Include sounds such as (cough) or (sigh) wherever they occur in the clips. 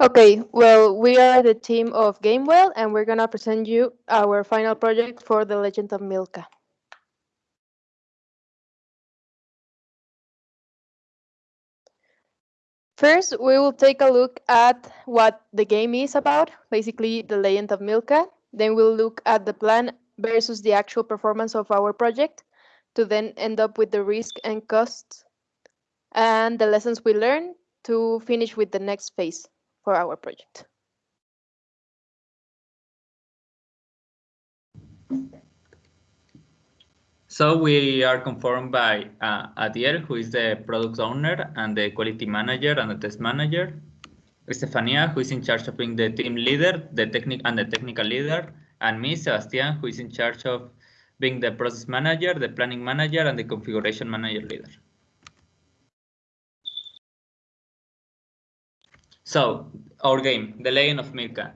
Okay, well, we are the team of Gamewell, and we're gonna present you our final project for The Legend of Milka. First, we will take a look at what the game is about, basically The Legend of Milka. Then we'll look at the plan versus the actual performance of our project to then end up with the risk and costs and the lessons we learned to finish with the next phase for our project. So we are confirmed by uh, Adiel, who is the product owner and the quality manager and the test manager. Estefania, who is in charge of being the team leader, the technic and the technical leader, and me, Sebastian, who is in charge of being the process manager, the planning manager, and the configuration manager leader. So our game, The Legend of Milka.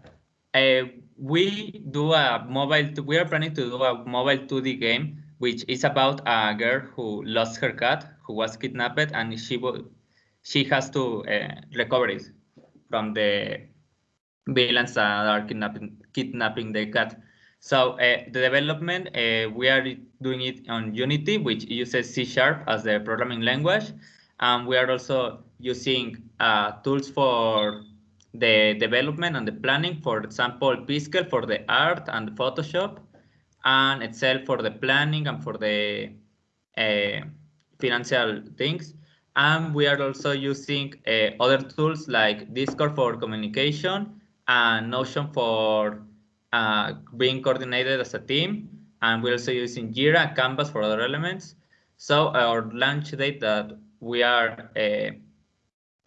Uh, we do a mobile. We are planning to do a mobile 2D game, which is about a girl who lost her cat, who was kidnapped, and she she has to uh, recover it from the villains that are kidnapping kidnapping the cat. So uh, the development uh, we are doing it on Unity, which uses C Sharp as the programming language, and we are also using uh, tools for the development and the planning, for example, Piskel for the art and Photoshop, and Excel for the planning and for the uh, financial things. And we are also using uh, other tools like Discord for communication and Notion for uh, being coordinated as a team. And we're also using Jira, Canvas for other elements. So our launch date that we are uh,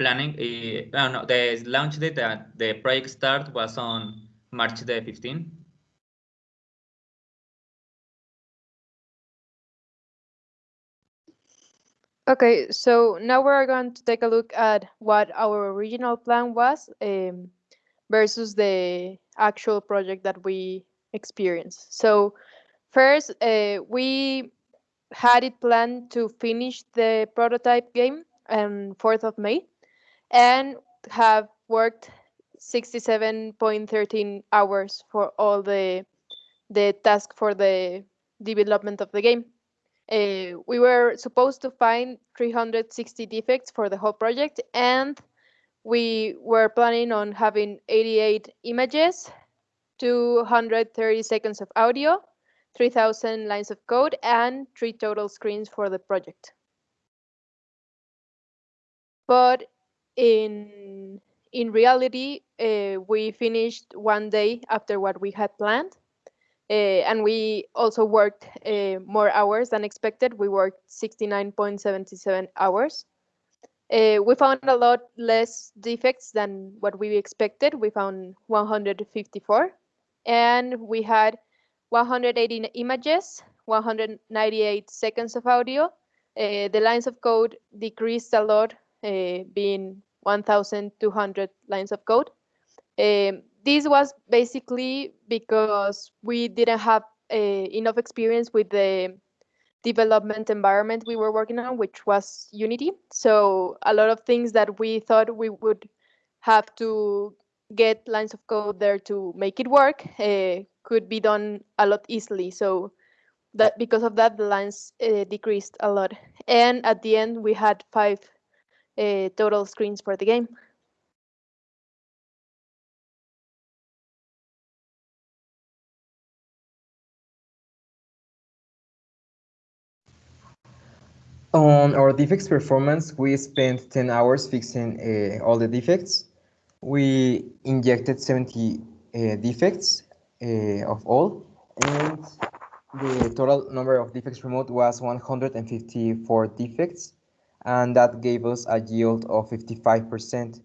planning, uh, no, the launch date that the project start was on March the 15th. Okay, so now we're going to take a look at what our original plan was um, versus the actual project that we experienced. So first, uh, we had it planned to finish the prototype game on 4th of May and have worked 67.13 hours for all the the task for the development of the game. Uh, we were supposed to find 360 defects for the whole project and we were planning on having 88 images, 230 seconds of audio, 3,000 lines of code, and three total screens for the project. But in in reality, uh, we finished one day after what we had planned, uh, and we also worked uh, more hours than expected. We worked 69.77 hours. We found a lot less defects than what we expected. We found 154, and we had 180 images, 198 seconds of audio. The lines of code decreased a lot, being 1,200 lines of code. Um, this was basically because we didn't have uh, enough experience with the development environment we were working on, which was Unity. So a lot of things that we thought we would have to get lines of code there to make it work uh, could be done a lot easily. So that because of that, the lines uh, decreased a lot. And at the end, we had five uh, total screens for the game. On our defects performance, we spent 10 hours fixing uh, all the defects. We injected 70 uh, defects uh, of all, and the total number of defects removed was 154 defects, and that gave us a yield of 55%.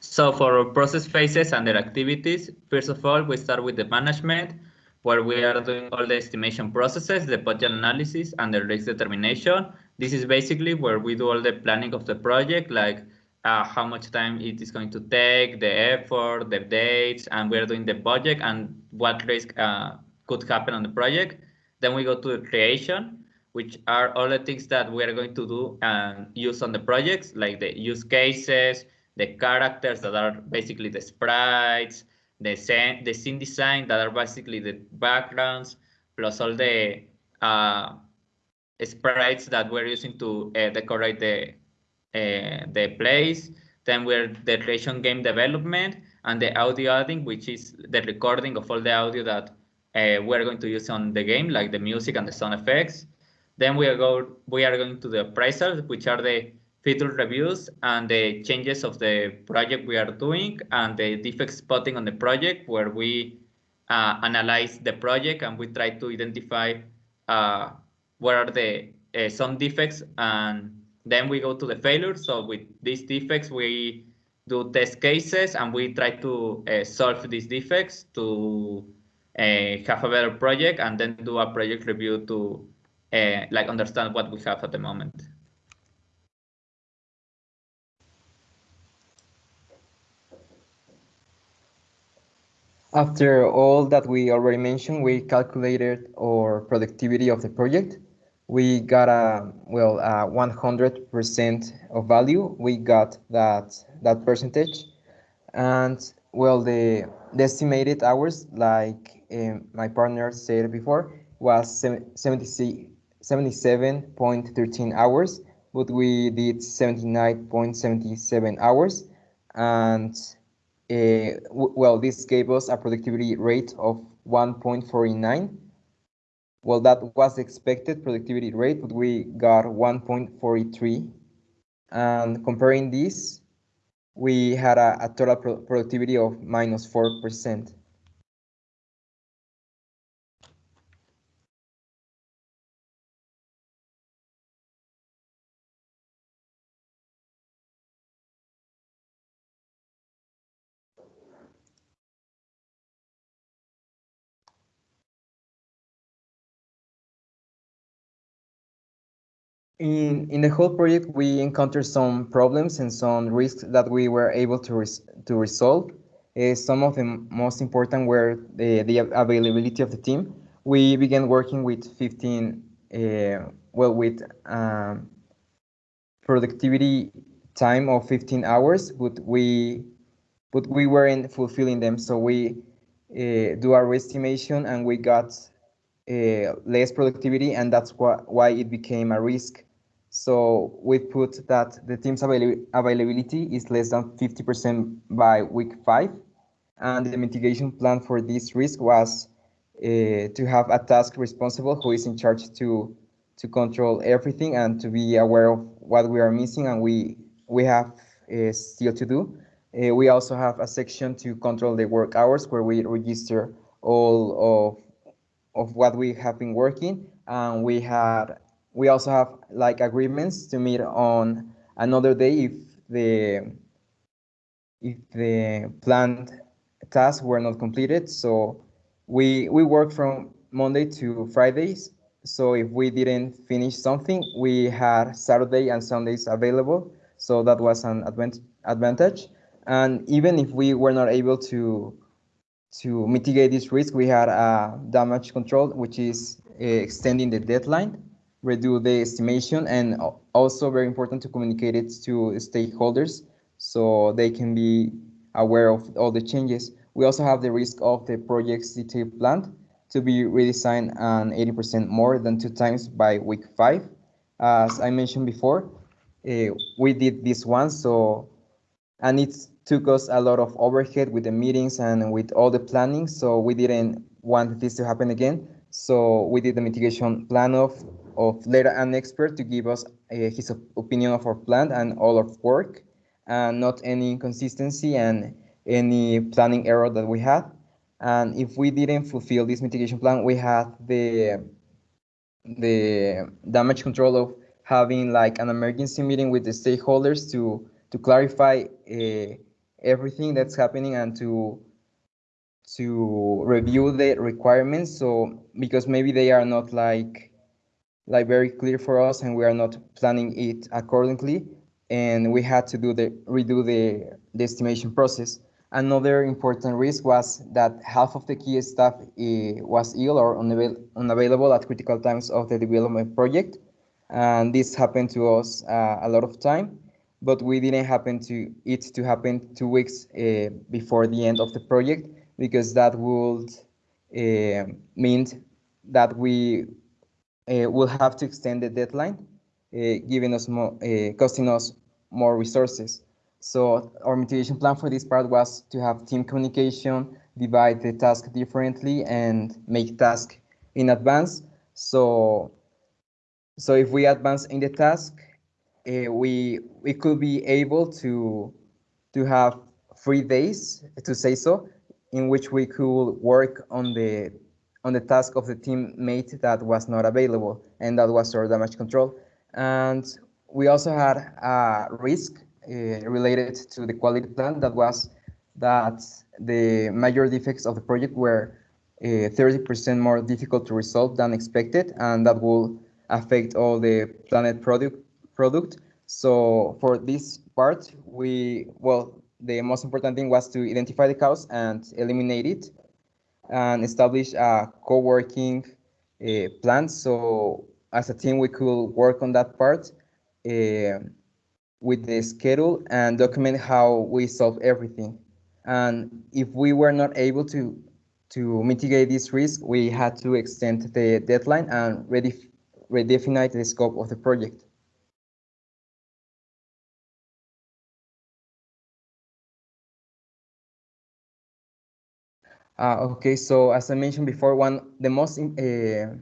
So for our process phases and their activities, first of all, we start with the management, where we are doing all the estimation processes, the budget analysis, and the risk determination. This is basically where we do all the planning of the project, like uh, how much time it is going to take, the effort, the dates, and we're doing the budget and what risk uh, could happen on the project. Then we go to the creation, which are all the things that we are going to do and use on the projects, like the use cases, the characters that are basically the sprites, the scene, the scene design that are basically the backgrounds, plus all the uh, sprites that we're using to uh, decorate the the place. Then we're the creation game development and the audio adding, which is the recording of all the audio that uh, we're going to use on the game, like the music and the sound effects. Then we are go we are going to the appraisals, which are the feature reviews and the changes of the project we are doing and the defect spotting on the project where we uh, analyze the project and we try to identify uh, what are the uh, some defects and then we go to the failure. So with these defects, we do test cases and we try to uh, solve these defects to uh, have a better project and then do a project review to uh, like understand what we have at the moment. After all that we already mentioned, we calculated our productivity of the project. We got a, well, 100% of value. We got that, that percentage. And well, the, the estimated hours, like um, my partner said before, was 77.13 hours, but we did 79.77 hours. And uh, well, this gave us a productivity rate of 1.49. Well, that was the expected productivity rate, but we got 1.43. And comparing this, we had a, a total pro productivity of minus 4%. In, in the whole project, we encountered some problems and some risks that we were able to, res to resolve. Uh, some of the most important were the, the availability of the team. We began working with 15, uh, well, with um, productivity time of 15 hours, but we, but we weren't fulfilling them. So we uh, do our estimation and we got uh, less productivity, and that's wh why it became a risk. So we put that the team's avail availability is less than 50% by week five, and the mitigation plan for this risk was uh, to have a task responsible who is in charge to to control everything and to be aware of what we are missing and we we have uh, still to do. Uh, we also have a section to control the work hours where we register all of of what we have been working and we had we also have like agreements to meet on another day if the if the planned tasks were not completed. So we we work from monday to fridays so if we didn't finish something we had saturday and sundays available. So that was an advent advantage. And even if we were not able to to mitigate this risk, we had a damage control, which is uh, extending the deadline, reduce the estimation, and also very important to communicate it to stakeholders so they can be aware of all the changes. We also have the risk of the project's detailed plan to be redesigned and 80% more than two times by week five. As I mentioned before, uh, we did this one, so and it took us a lot of overhead with the meetings and with all the planning. So we didn't want this to happen again. So we did the mitigation plan of of later an expert to give us uh, his opinion of our plan and all of work, and not any inconsistency and any planning error that we had. And if we didn't fulfill this mitigation plan, we had the the damage control of having like an emergency meeting with the stakeholders to to clarify uh, everything that's happening and to to review the requirements so because maybe they are not like like very clear for us and we are not planning it accordingly and we had to do the redo the, the estimation process Another important risk was that half of the key staff uh, was ill or unavail unavailable at critical times of the development project. And this happened to us uh, a lot of time, but we didn't happen to it to happen two weeks uh, before the end of the project because that would mean that we Uh, will have to extend the deadline, uh, giving us more, uh, costing us more resources. So our mitigation plan for this part was to have team communication, divide the task differently, and make task in advance. So, so if we advance in the task, uh, we we could be able to to have three days to say so, in which we could work on the on the task of the teammate that was not available, and that was our damage control. And we also had a risk uh, related to the quality plan that was that the major defects of the project were 30% uh, more difficult to resolve than expected, and that will affect all the planet product product. So for this part, we well, the most important thing was to identify the cause and eliminate it, and establish a co-working uh, plan. So as a team, we could work on that part. Uh, with the schedule and document how we solve everything. And if we were not able to to mitigate this risk, we had to extend the deadline and redef redefine the scope of the project. Uh, okay, so as I mentioned before, one the most uh,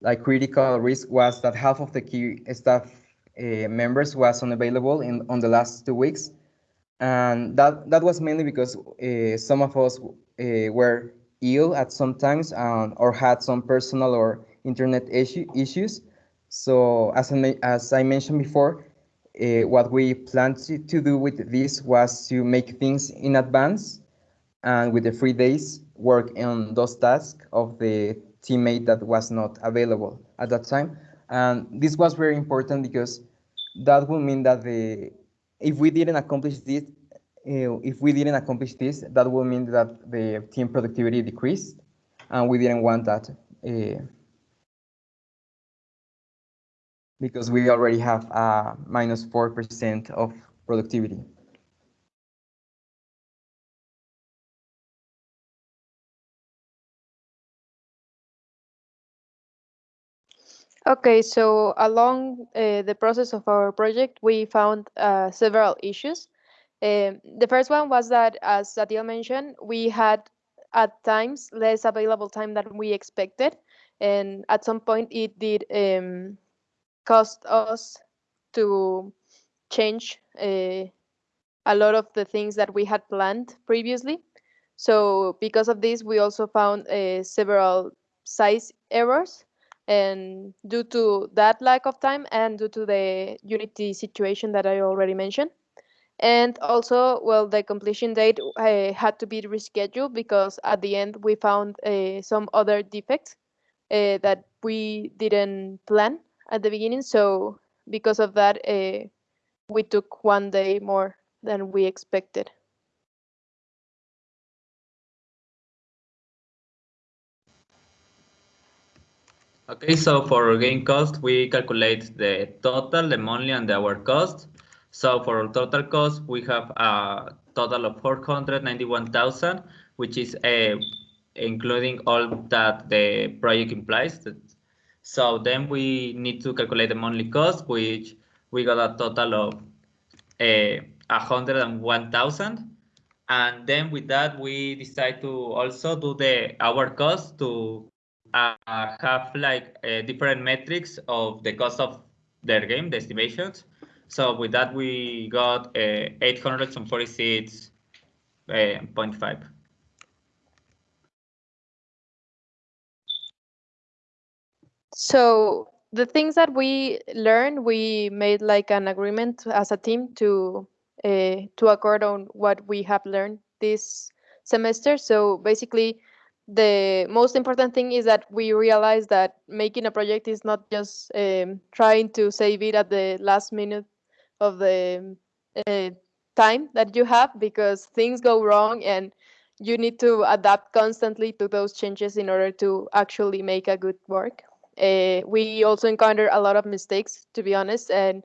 like critical risk was that half of the key staff uh, members was unavailable in on the last two weeks, and that that was mainly because uh, some of us were ill at some times um, or had some personal or internet issue, issues. So as I, as I mentioned before, what we planned to, to do with this was to make things in advance and with the free days work on those tasks of the teammate that was not available at that time. And this was very important because that will mean that the if we didn't accomplish this, uh, if we didn't accomplish this, that will mean that the team productivity decreased, and we didn't want that uh, because we already have a minus four percent of productivity. Okay, so along uh, the process of our project, we found uh, several issues. Um, the first one was that, as Adil mentioned, we had at times less available time than we expected. And at some point, it did um, cost us to change uh, a lot of the things that we had planned previously. So because of this, we also found several size errors and due to that lack of time and due to the Unity situation that I already mentioned. And also, well, the completion date uh, had to be rescheduled because at the end we found uh, some other defects uh, that we didn't plan at the beginning. So because of that, uh, we took one day more than we expected. Okay, so for game cost, we calculate the total, the monthly, and the hour cost. So for total cost, we have a total of 491,000, which is a, uh, including all that the project implies. So then we need to calculate the monthly cost, which we got a total of uh, 101,000. And then with that, we decide to also do the hour cost to uh, have like uh, different metrics of the cost of their game, the estimations. So with that, we got uh, 846.5. Uh, so the things that we learned, we made like an agreement as a team to uh, to accord on what we have learned this semester. So basically, the most important thing is that we realize that making a project is not just um, trying to save it at the last minute of the uh, time that you have because things go wrong and you need to adapt constantly to those changes in order to actually make a good work. Uh, we also encounter a lot of mistakes, to be honest. And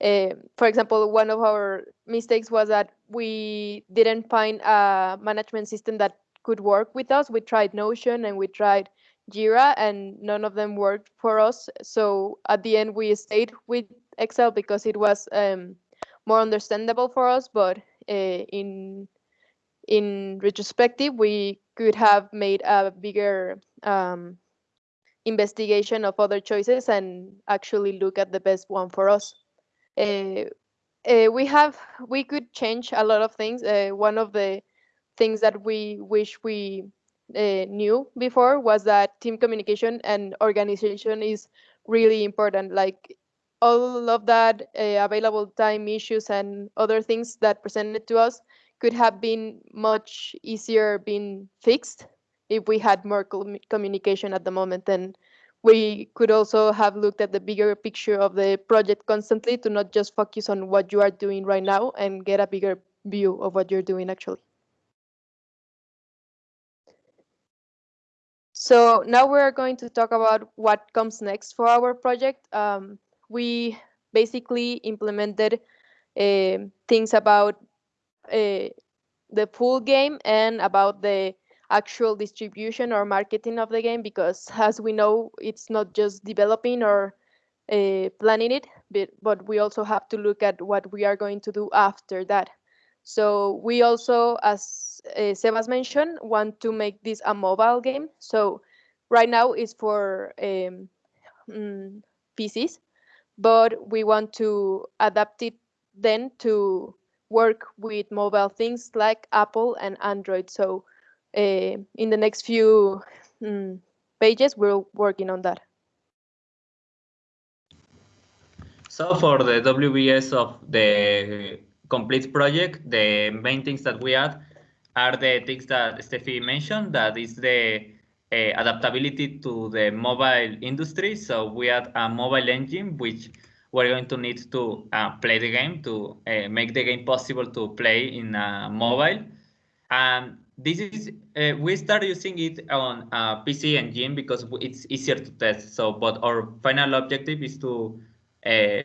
uh, for example, one of our mistakes was that we didn't find a management system that could work with us. We tried Notion and we tried Jira, and none of them worked for us. So at the end, we stayed with Excel because it was um, more understandable for us. But uh, in in retrospective, we could have made a bigger um, investigation of other choices and actually look at the best one for us. Uh, uh, we have we could change a lot of things. Uh, one of the things that we wish we uh, knew before was that team communication and organization is really important. Like all of that uh, available time issues and other things that presented to us could have been much easier being fixed if we had more com communication at the moment and we could also have looked at the bigger picture of the project constantly to not just focus on what you are doing right now and get a bigger view of what you're doing actually. So now we're going to talk about what comes next for our project. Um, we basically implemented uh, things about uh, the full game and about the actual distribution or marketing of the game because (laughs) as we know it's not just developing or uh, planning it but, but we also have to look at what we are going to do after that so we also as uh, sebas mentioned want to make this a mobile game so right now it's for um, mm, pcs but we want to adapt it then to work with mobile things like apple and android so uh, in the next few um, pages, we're working on that. So for the WBS of the complete project, the main things that we add are the things that Steffi mentioned, that is the uh, adaptability to the mobile industry. So we add a mobile engine, which we're going to need to uh, play the game to uh, make the game possible to play in a mobile. And this is uh, we start using it on uh, PC engine because it's easier to test. So, but our final objective is to uh,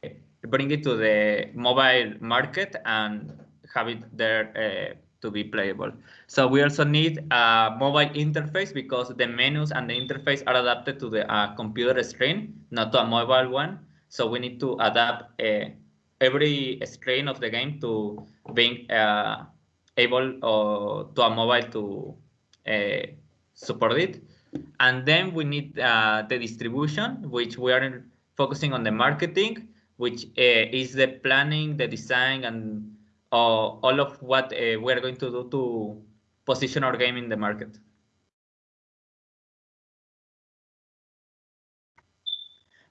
bring it to the mobile market and have it there uh, to be playable. So we also need a mobile interface because the menus and the interface are adapted to the uh, computer screen, not to a mobile one. So we need to adapt uh, every screen of the game to being able uh, to a mobile to uh, support it. And then we need uh, the distribution, which we are focusing on the marketing, which is the planning, the design, and all of what we are going to do to position our game in the market.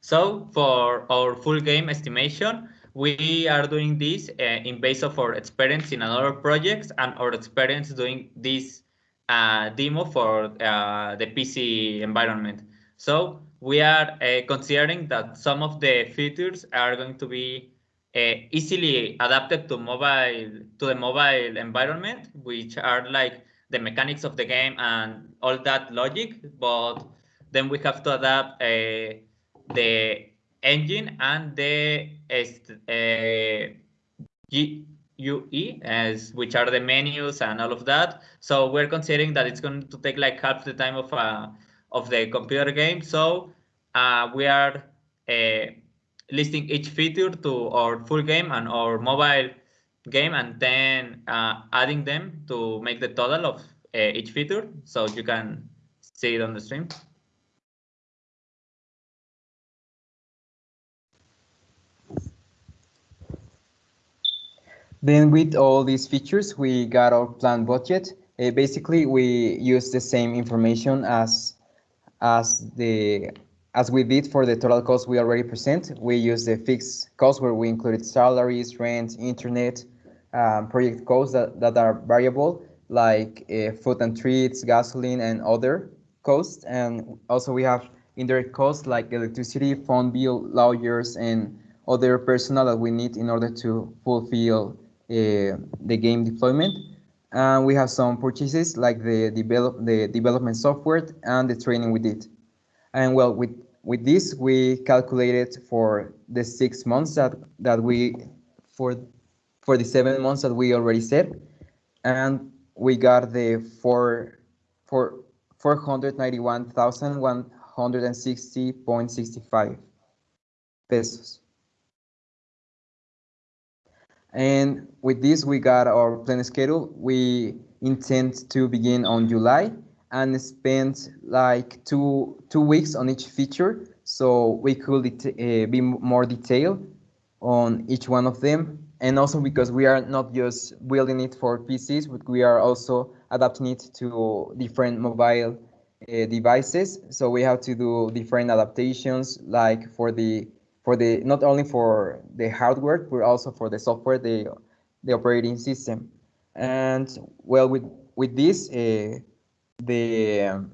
So for our full game estimation, we are doing this uh, in base of our experience in another projects and our experience doing this uh, demo for uh, the PC environment. So we are uh, considering that some of the features are going to be uh, easily adapted to mobile to the mobile environment, which are like the mechanics of the game and all that logic. But then we have to adapt uh, the engine and the uh, GUI, as which are the menus and all of that. So we're considering that it's going to take like half the time of uh, of the computer game. So uh, we are uh, listing each feature to our full game and our mobile game, and then uh, adding them to make the total of uh, each feature. So you can see it on the stream. Then with all these features, we got our planned budget. Uh, basically, we use the same information as as the as we did for the total cost we already present. We use the fixed cost where we included salaries, rent, internet, um, project costs that, that are variable, like uh, food and treats, gasoline, and other costs. And also we have indirect costs like electricity, phone bill, lawyers, and other personnel that we need in order to fulfill uh, the game deployment. And we have some purchases like the develop the development software and the training we did. And well, with with this, we calculated for the six months that that we for for the seven months that we already said, and we got the four four hundred ninety one thousand one hundred and sixty point sixty five pesos. And with this, we got our plan schedule. We intend to begin on July and spend like two two weeks on each feature, so we could uh, be more detailed on each one of them. And also because we are not just building it for PCs, but we are also adapting it to different mobile uh, devices. So we have to do different adaptations, like for the for the not only for the hardware but also for the software the the operating system and well with with this uh, the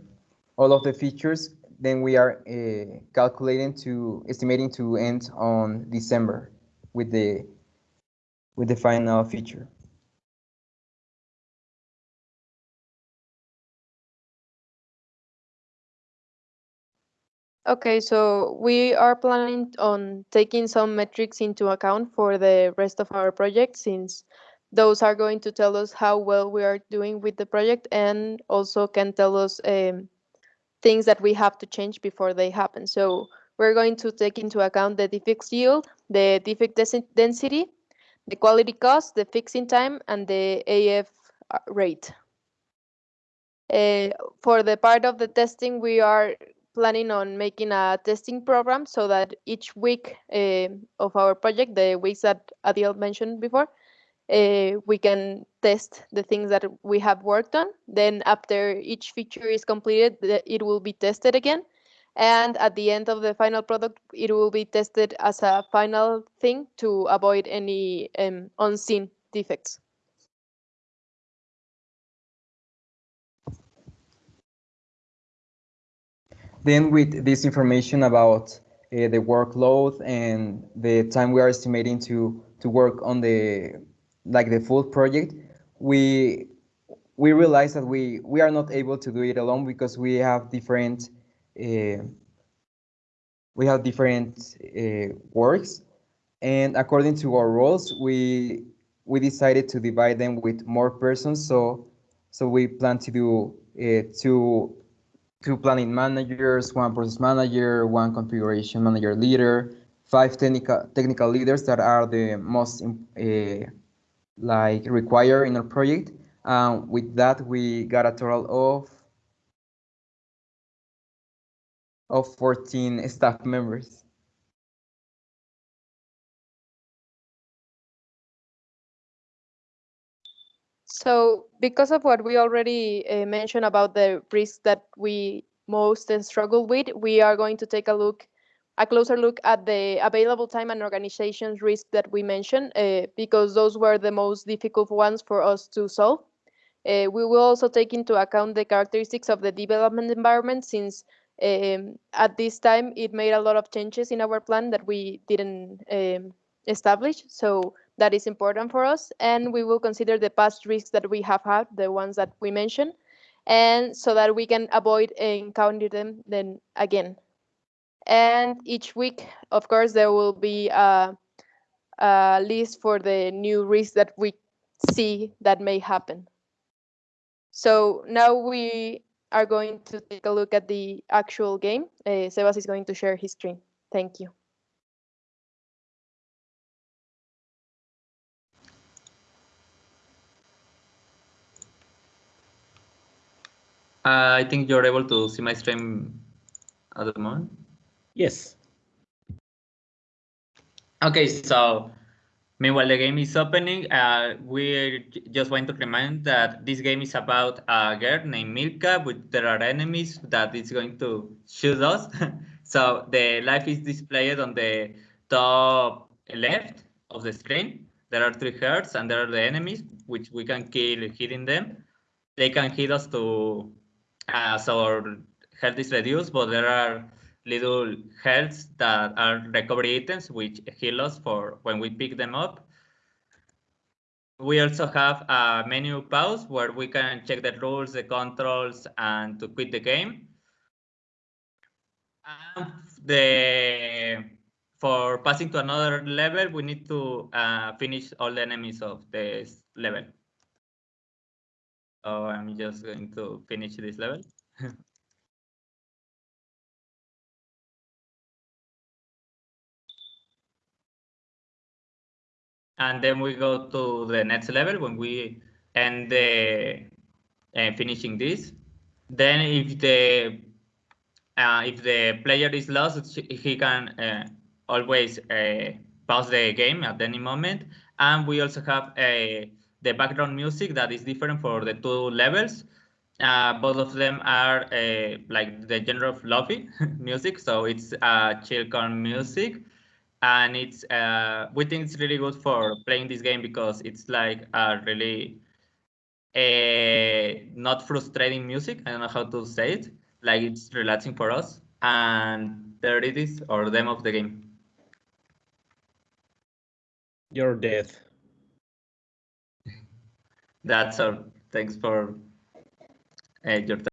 all of the features then we are uh, calculating to estimating to end on december with the with the final feature. Okay, so we are planning on taking some metrics into account for the rest of our project since those are going to tell us how well we are doing with the project and also can tell us um, things that we have to change before they happen. So we're going to take into account the defect yield, the defect density, the quality cost, the fixing time, and the AF uh, rate. Uh, for the part of the testing, we are planning on making a testing program so that each week uh, of our project, the weeks that Adil mentioned before, uh, we can test the things that we have worked on. Then after each feature is completed, it will be tested again. And at the end of the final product, it will be tested as a final thing to avoid any um, unseen defects. Then with this information about uh, the workload and the time we are estimating to to work on the like the full project, we we realize that we we are not able to do it alone because we have different uh, we have different uh, works, and according to our roles, we we decided to divide them with more persons. So so we plan to do uh, two two planning managers, one process manager, one configuration manager leader, five technical technical leaders that are the most uh, like required in our project. Um, with that, we got a total of of 14 staff members. So because of what we already uh, mentioned about the risks that we most struggle with, we are going to take a look, a closer look at the available time and organization risks that we mentioned, uh, because those were the most difficult ones for us to solve. Uh, we will also take into account the characteristics of the development environment since um, at this time it made a lot of changes in our plan that we didn't um, establish. So that is important for us. And we will consider the past risks that we have had, the ones that we mentioned, and so that we can avoid encountering them then again. And each week, of course, there will be a, a list for the new risks that we see that may happen. So now we are going to take a look at the actual game. Uh, Sebas is going to share his screen. Thank you. Uh, I think you're able to see my stream at the moment. Yes. Okay, so meanwhile the game is opening, uh, we just want to remind that this game is about a girl named Milka, but there are enemies that is going to shoot us. (laughs) so the life is displayed on the top left of the screen. There are three hearts and there are the enemies, which we can kill hitting them. They can hit us to as our health is reduced, but there are little healths that are recovery items which heal us for when we pick them up. we also have a menu pause where we can check the rules, the controls, and to quit the game. And the for passing to another level, we need to uh, finish all the enemies of this level. So I'm just going to finish this level. (laughs) and then we go to the next level when we end the uh, finishing this. Then if the uh, if the player is lost, he can uh, always uh, pause the game at any moment. And we also have a the background music that is different for the two levels. Uh, both of them are uh, like the genre of (laughs) music, so it's uh, chill music, and it's uh, we think it's really good for playing this game because it's like a really uh, not frustrating music. I don't know how to say it. Like it's relaxing for us, and there it is, or demo of the game. Your death. (laughs) That's all. Thanks for uh, your time.